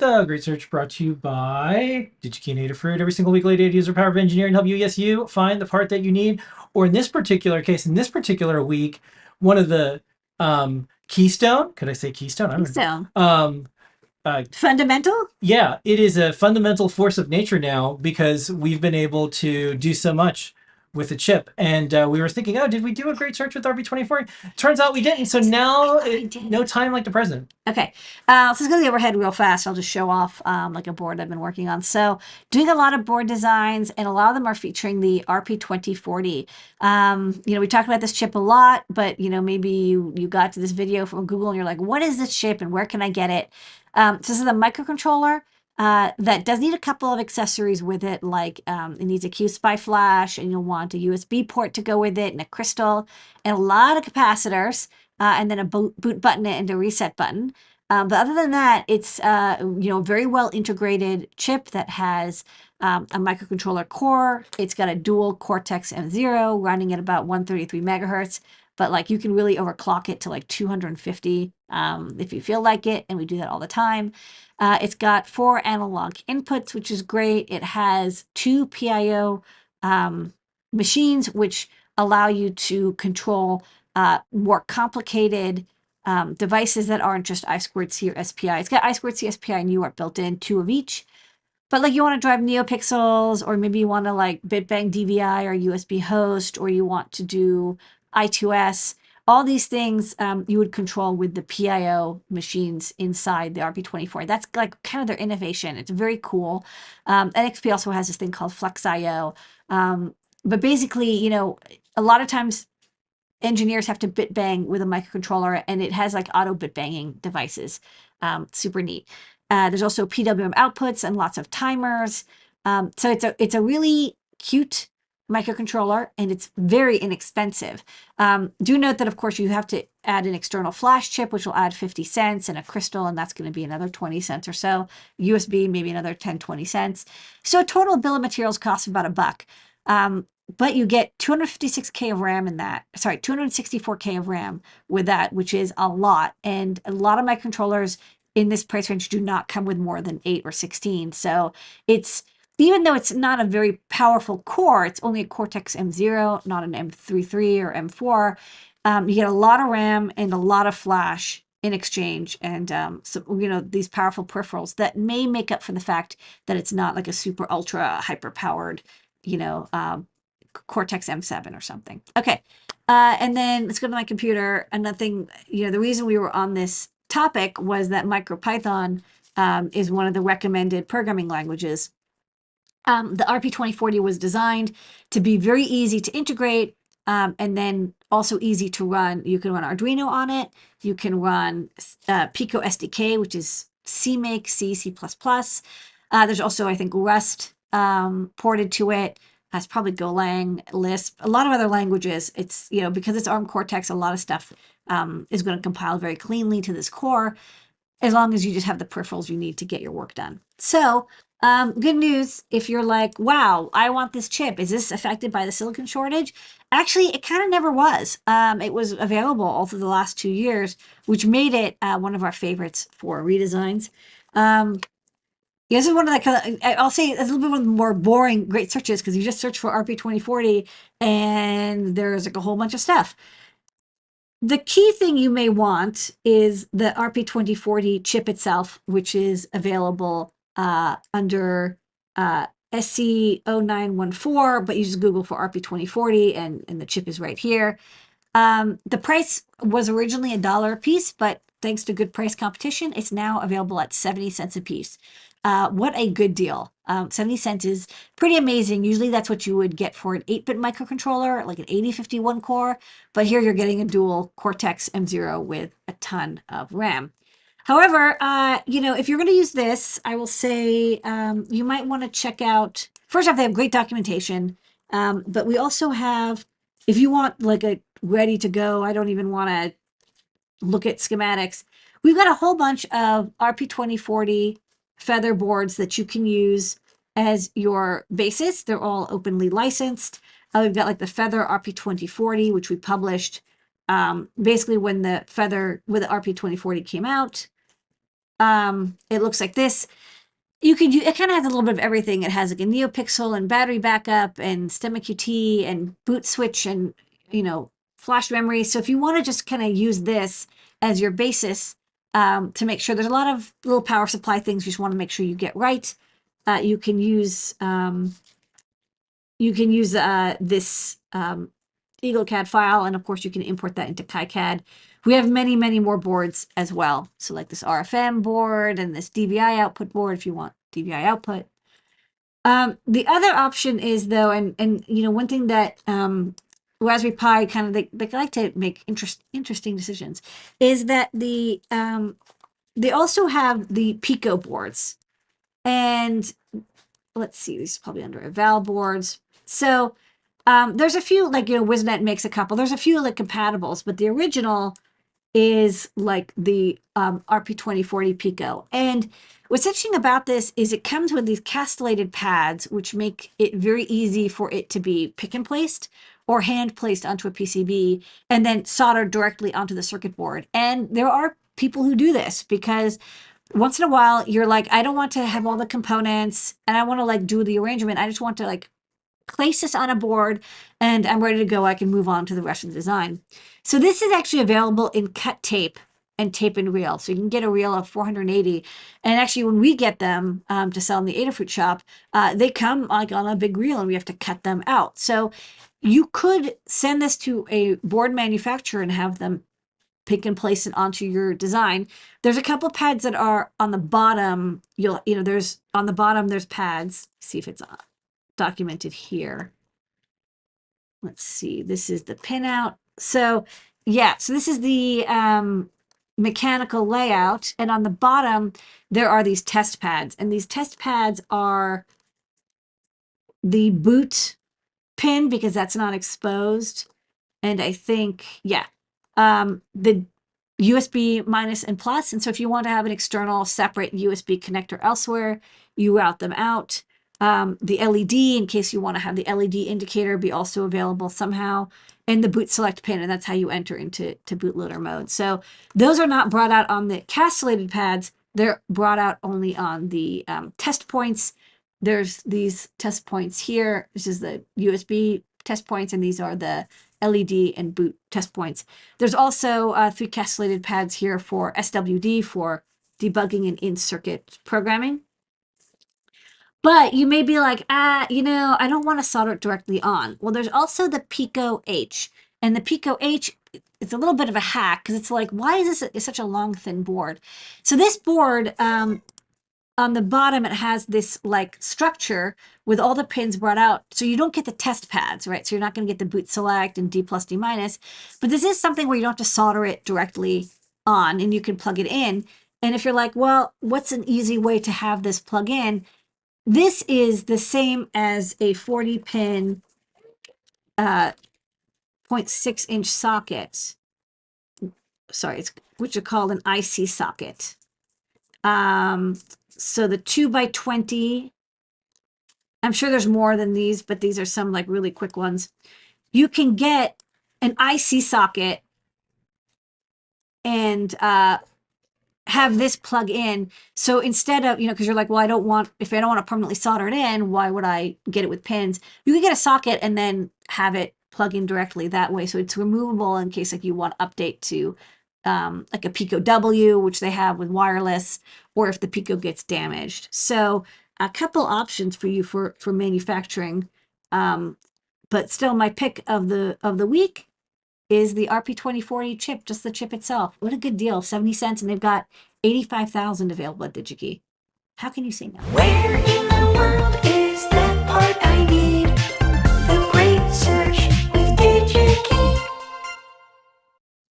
The Great Search brought to you by DigiKey and Adafruit. Every single week, Lady Ada user power of engineering help you, yes, you find the part that you need. Or in this particular case, in this particular week, one of the um, keystone, could I say keystone? I don't know. Um, uh, fundamental. yeah, it is a fundamental force of nature now because we've been able to do so much with the chip. And uh, we were thinking, oh, did we do a great search with RB24? Turns out we didn't. So now, it, no time like the present. Okay, uh, so let's go to the overhead real fast. I'll just show off um, like a board I've been working on. So doing a lot of board designs, and a lot of them are featuring the RP2040. Um, you know, we talked about this chip a lot, but you know, maybe you you got to this video from Google and you're like, what is this chip and where can I get it? Um, so this is a microcontroller. Uh, that does need a couple of accessories with it, like um, it needs a QSPI flash, and you'll want a USB port to go with it, and a crystal, and a lot of capacitors, uh, and then a boot, boot button and a reset button. Um, but other than that, it's uh, you know very well integrated chip that has um, a microcontroller core. It's got a dual Cortex M0 running at about 133 megahertz. But like you can really overclock it to like 250 um, if you feel like it, and we do that all the time. Uh, it's got four analog inputs, which is great. It has two PIO um, machines, which allow you to control uh, more complicated um, devices that aren't just I squared C or SPI. It's got I squared C, SPI, and UART built in, two of each. But like you want to drive NeoPixels, or maybe you want to like bitbang DVI or USB host, or you want to do I2S. All these things um, you would control with the PIO machines inside the RP24. That's like kind of their innovation. It's very cool. Um, NXP also has this thing called FlexIO. Um, but basically, you know, a lot of times engineers have to bit bang with a microcontroller and it has like auto bit banging devices. Um, super neat. Uh, there's also PWM outputs and lots of timers. Um, so it's a it's a really cute microcontroller and it's very inexpensive. Um, do note that of course you have to add an external flash chip, which will add 50 cents and a crystal, and that's going to be another 20 cents or so. USB, maybe another 10, 20 cents. So total bill of materials costs about a buck. Um, but you get 256k of RAM in that. Sorry, 264k of RAM with that, which is a lot. And a lot of my controllers in this price range do not come with more than 8 or 16. So it's even though it's not a very powerful core, it's only a Cortex M0, not an M33 or M4. Um, you get a lot of RAM and a lot of flash in exchange, and um, so you know these powerful peripherals that may make up for the fact that it's not like a super ultra hyper powered, you know, um, Cortex M7 or something. Okay, uh, and then let's go to my computer. Another thing, you know, the reason we were on this topic was that MicroPython um, is one of the recommended programming languages. Um, the RP2040 was designed to be very easy to integrate um, and then also easy to run. You can run Arduino on it. You can run uh, Pico SDK, which is CMake, C, C++. Uh, there's also, I think, Rust um, ported to it. That's probably Golang, Lisp, a lot of other languages. It's, you know, because it's ARM Cortex, a lot of stuff um, is going to compile very cleanly to this core, as long as you just have the peripherals you need to get your work done. So um, good news if you're like, wow, I want this chip. Is this affected by the silicon shortage? Actually, it kind of never was. Um, it was available all through the last two years, which made it uh, one of our favorites for redesigns. Um, this is one of the I'll say it's a little bit one of the more boring great searches because you just search for RP2040 and there's like a whole bunch of stuff. The key thing you may want is the RP2040 chip itself, which is available uh, under uh, SC0914, but you just Google for RP2040 and, and the chip is right here. Um, the price was originally a dollar a piece, but thanks to good price competition, it's now available at 70 cents a piece. Uh, what a good deal. Um, 70 cents is pretty amazing. Usually that's what you would get for an 8-bit microcontroller, like an 8051 core, but here you're getting a dual Cortex M0 with a ton of RAM. However, uh, you know, if you're going to use this, I will say um, you might want to check out, first off, they have great documentation, um, but we also have, if you want like a ready to go, I don't even want to look at schematics, we've got a whole bunch of RP2040 feather boards that you can use as your basis. They're all openly licensed. Uh, we've got like the Feather RP2040, which we published um, basically when the Feather with the RP2040 came out. Um, it looks like this. You could, u- it kind of has a little bit of everything. It has like a NeoPixel and battery backup and STEMMA QT and boot switch and, you know, flash memory. So if you want to just kind of use this as your basis um, to make sure there's a lot of little power supply things you just want to make sure you get right. Uh, you can use um, you can use uh, this um, EagleCAD file, and of course you can import that into KiCad. We have many, many more boards as well. So like this RFM board and this DVI output board if you want DVI output. Um, the other option is though, and and you know one thing that um, Raspberry Pi kind of they, they like to make interest interesting decisions is that the um, they also have the Pico boards, and let's see, these are probably under eval boards. So um, there's a few like you know WizNet makes a couple. There's a few like compatibles, but the original is like the um, RP2040 Pico. And what's interesting about this is it comes with these castellated pads, which make it very easy for it to be pick and placed or hand placed onto a PCB and then soldered directly onto the circuit board. And there are people who do this because once in a while you're like, I don't want to have all the components and I want to like do the arrangement. I just want to like place this on a board and I'm ready to go. I can move on to the rest of the design. So this is actually available in cut tape and tape and reel. So you can get a reel of 480. And actually when we get them um, to sell in the Adafruit shop, uh, they come like on a big reel and we have to cut them out. So you could send this to a board manufacturer and have them pick and place it onto your design. There's a couple pads that are on the bottom. You'll, you know, there's on the bottom, there's pads. See if it's uh, documented here. Let's see, this is the pinout. So yeah, so this is the um, mechanical layout. And on the bottom, there are these test pads. And these test pads are the boot pin because that's not exposed. And I think, yeah, um, the USB minus and plus. And so if you want to have an external separate USB connector elsewhere, you route them out. Um, the LED, in case you want to have the LED indicator be also available somehow, and the boot select pin, and that's how you enter into to bootloader mode. So those are not brought out on the castellated pads. They're brought out only on the um, test points. There's these test points here. This is the USB test points, and these are the LED and boot test points. There's also uh, three castellated pads here for SWD for debugging and in-circuit programming. But you may be like, ah, you know, I don't want to solder it directly on. Well, there's also the Pico H. And the Pico H, it's a little bit of a hack because it's like, why is this such a long, thin board? So this board, um, on the bottom, it has this like structure with all the pins brought out. So you don't get the test pads, right? So you're not going to get the boot select and D plus D minus. But this is something where you don't have to solder it directly on and you can plug it in. And if you're like, well, what's an easy way to have this plug in? This is the same as a 40 pin uh, 0.6 inch socket. Sorry, it's which are called an IC socket. Um, so the two by 20, I'm sure there's more than these, but these are some like really quick ones. You can get an IC socket and uh, have this plug in. So instead of, you know, because you're like, well, I don't want, if I don't want to permanently solder it in, why would I get it with pins? You can get a socket and then have it plug in directly that way. So it's removable in case like you want to update to um, like a Pico W, which they have with wireless, or if the Pico gets damaged. So a couple options for you for, for manufacturing. Um, but still my pick of the, of the week is the RP2040 chip, just the chip itself. What a good deal, 70 cents, and they've got 85,000 available at DigiKey. How can you say no? Where in the world is that part I need?